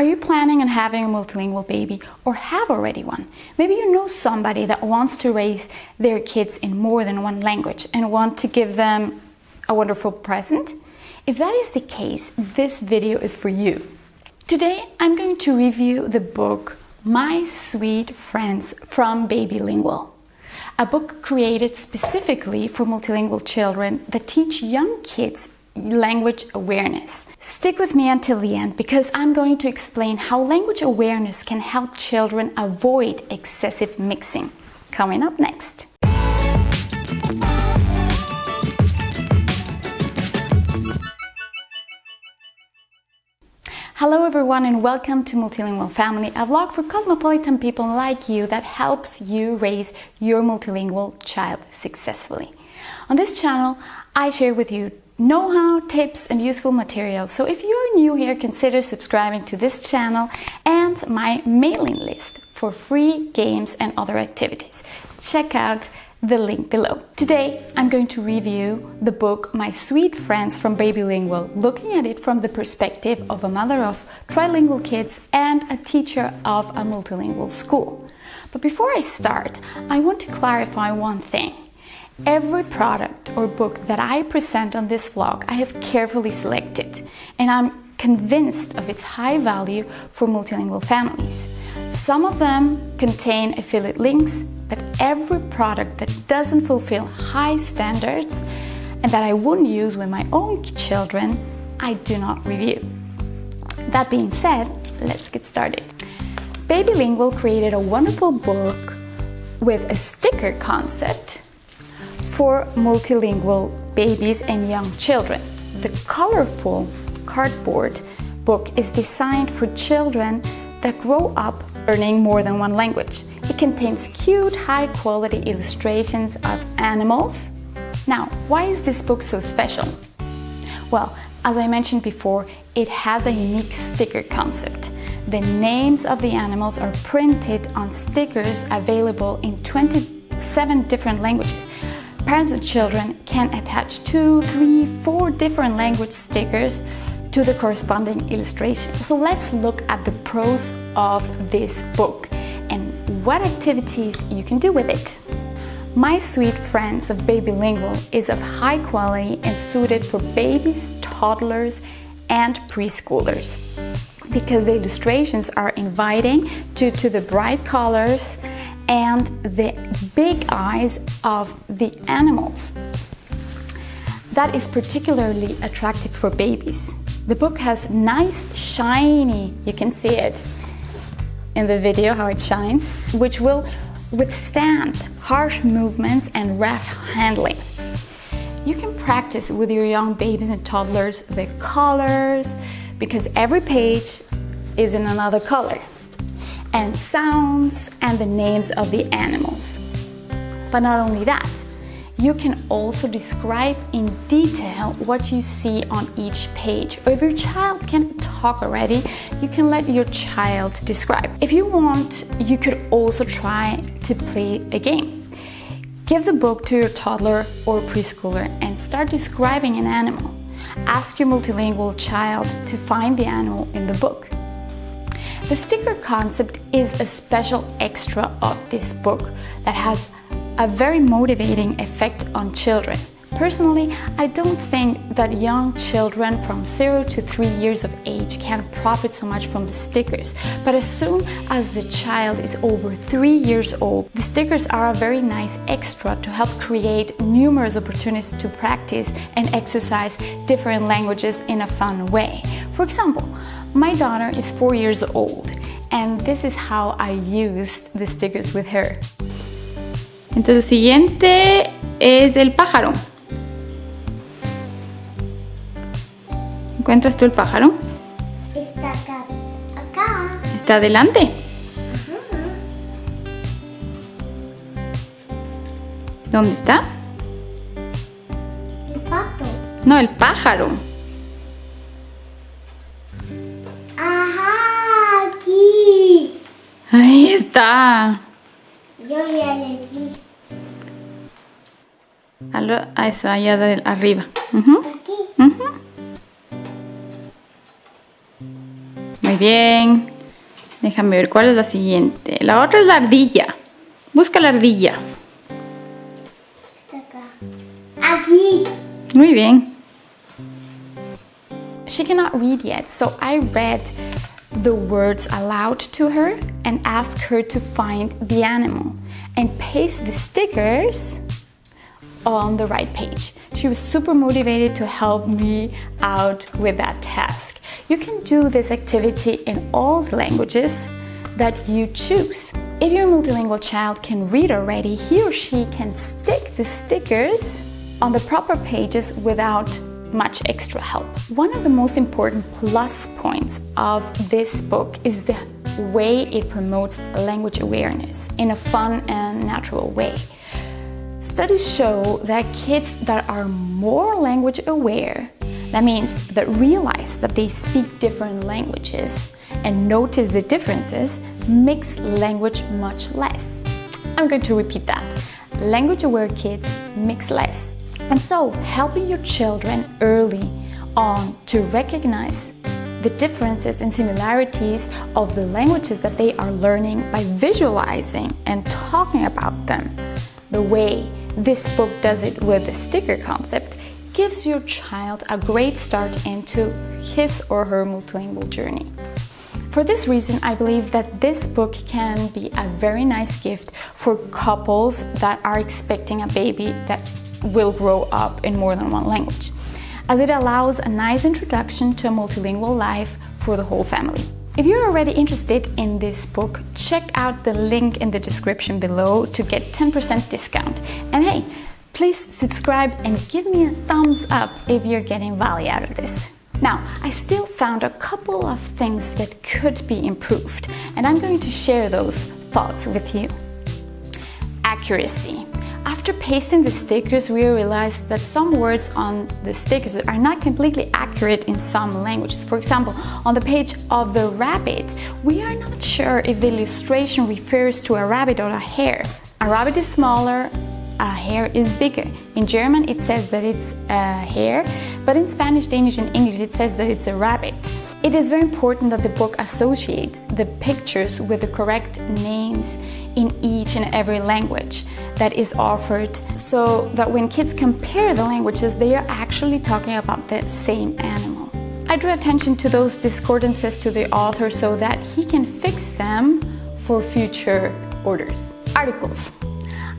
Are you planning on having a multilingual baby or have already one? Maybe you know somebody that wants to raise their kids in more than one language and want to give them a wonderful present? If that is the case, this video is for you. Today I'm going to review the book My Sweet Friends from Babylingual, a book created specifically for multilingual children that teach young kids language awareness. Stick with me until the end because I'm going to explain how language awareness can help children avoid excessive mixing. Coming up next. Hello everyone and welcome to Multilingual Family, a vlog for cosmopolitan people like you that helps you raise your multilingual child successfully. On this channel, I share with you know-how, tips and useful materials. So if you're new here, consider subscribing to this channel and my mailing list for free games and other activities. Check out the link below. Today, I'm going to review the book My Sweet Friends from Babylingual, looking at it from the perspective of a mother of trilingual kids and a teacher of a multilingual school. But before I start, I want to clarify one thing. Every product or book that I present on this vlog, I have carefully selected and I'm convinced of its high value for multilingual families. Some of them contain affiliate links, but every product that doesn't fulfill high standards and that I wouldn't use with my own children, I do not review. That being said, let's get started. Babylingual created a wonderful book with a sticker concept for multilingual babies and young children. The colorful cardboard book is designed for children that grow up learning more than one language. It contains cute, high-quality illustrations of animals. Now, why is this book so special? Well, as I mentioned before, it has a unique sticker concept. The names of the animals are printed on stickers available in 27 different languages. Parents and children can attach two, three, four different language stickers to the corresponding illustration. So let's look at the pros of this book and what activities you can do with it. My Sweet Friends of Babylingual is of high quality and suited for babies, toddlers and preschoolers because the illustrations are inviting due to the bright colors and the big eyes of the animals. That is particularly attractive for babies. The book has nice, shiny, you can see it in the video how it shines, which will withstand harsh movements and rough handling. You can practice with your young babies and toddlers the colors because every page is in another color and sounds and the names of the animals. But not only that, you can also describe in detail what you see on each page. Or if your child can talk already, you can let your child describe. If you want, you could also try to play a game. Give the book to your toddler or preschooler and start describing an animal. Ask your multilingual child to find the animal in the book. The sticker concept is a special extra of this book that has a very motivating effect on children. Personally, I don't think that young children from 0 to 3 years of age can profit so much from the stickers, but as soon as the child is over 3 years old, the stickers are a very nice extra to help create numerous opportunities to practice and exercise different languages in a fun way. For example, my daughter is four years old and this is how I used the stickers with her. Entonces, el siguiente es el pájaro. ¿Encuentras tú el pájaro? Está acá. Acá. Está adelante. ¿Dónde está? El pato. No, el pájaro. Ahí está. Yo ya le vi. A, lo- a eso, allá de arriba. Aquí. Muy bien. Déjame ver cuál es la siguiente. La otra es la ardilla. Busca la ardilla. Está acá. Aquí. Muy bien. She cannot read yet, so I read the words aloud to her and ask her to find the animal and paste the stickers on the right page. She was super motivated to help me out with that task. You can do this activity in all the languages that you choose. If your multilingual child can read already, he or she can stick the stickers on the proper pages without much extra help. One of the most important plus points of this book is the way it promotes language awareness in a fun and natural way. Studies show that kids that are more language aware, that means that realize that they speak different languages and notice the differences, mix language much less. I'm going to repeat that. Language aware kids mix less and so, helping your children early on to recognize the differences and similarities of the languages that they are learning by visualizing and talking about them. The way this book does it with the sticker concept gives your child a great start into his or her multilingual journey. For this reason, I believe that this book can be a very nice gift for couples that are expecting a baby that will grow up in more than one language, as it allows a nice introduction to a multilingual life for the whole family. If you're already interested in this book, check out the link in the description below to get 10% discount. And hey, please subscribe and give me a thumbs up if you're getting value out of this. Now, I still found a couple of things that could be improved, and I'm going to share those thoughts with you. Accuracy. After pasting the stickers, we realized that some words on the stickers are not completely accurate in some languages. For example, on the page of the rabbit, we are not sure if the illustration refers to a rabbit or a hare. A rabbit is smaller, a hare is bigger. In German, it says that it's a hare, but in Spanish, Danish, and English, it says that it's a rabbit. It is very important that the book associates the pictures with the correct names in each and every language that is offered so that when kids compare the languages, they are actually talking about the same animal. I drew attention to those discordances to the author so that he can fix them for future orders. Articles.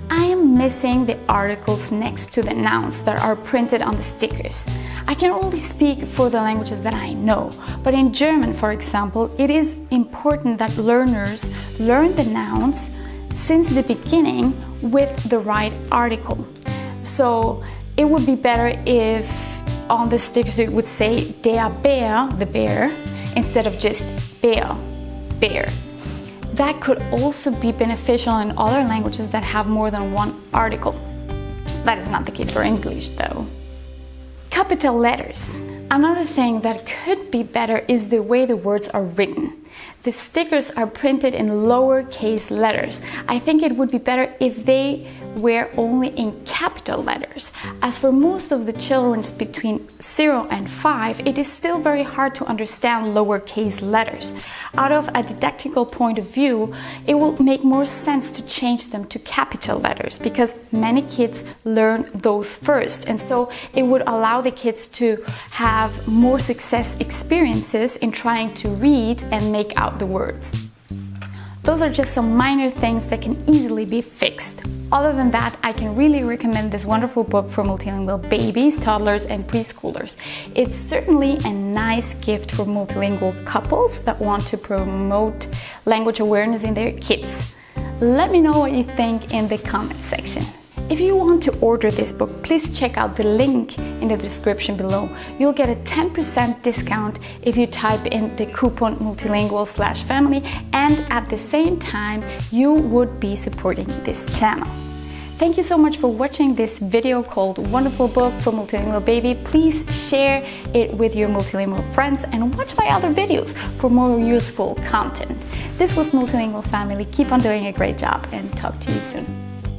I am missing the articles next to the nouns that are printed on the stickers. I can only speak for the languages that I know, but in German, for example, it is important that learners learn the nouns since the beginning with the right article. So it would be better if on the stickers it would say der Bär, the bear, instead of just Bär, bear. That could also be beneficial in other languages that have more than one article. That is not the case for English though. Capital letters. Another thing that could be better is the way the words are written. The stickers are printed in lowercase letters. I think it would be better if they were only in capital letters. As for most of the children between 0 and 5, it is still very hard to understand lowercase letters. Out of a didactical point of view, it will make more sense to change them to capital letters because many kids learn those first. And so it would allow the kids to have more success experiences in trying to read and make out the words. Those are just some minor things that can easily be fixed. Other than that, I can really recommend this wonderful book for multilingual babies, toddlers, and preschoolers. It's certainly a nice gift for multilingual couples that want to promote language awareness in their kids. Let me know what you think in the comment section. If you want to order this book, please check out the link in the description below. You'll get a 10% discount if you type in the coupon multilingual slash family and at the same time you would be supporting this channel. Thank you so much for watching this video called Wonderful Book for Multilingual Baby. Please share it with your multilingual friends and watch my other videos for more useful content. This was Multilingual Family. Keep on doing a great job and talk to you soon.